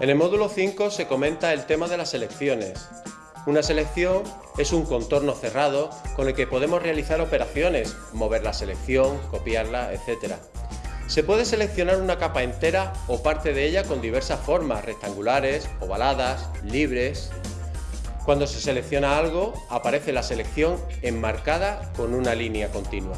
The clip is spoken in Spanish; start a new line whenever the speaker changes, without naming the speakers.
En el módulo 5 se comenta el tema de las selecciones. Una selección es un contorno cerrado con el que podemos realizar operaciones, mover la selección, copiarla, etc. Se puede seleccionar una capa entera o parte de ella con diversas formas, rectangulares, ovaladas, libres. Cuando se selecciona algo, aparece la selección enmarcada con una línea continua.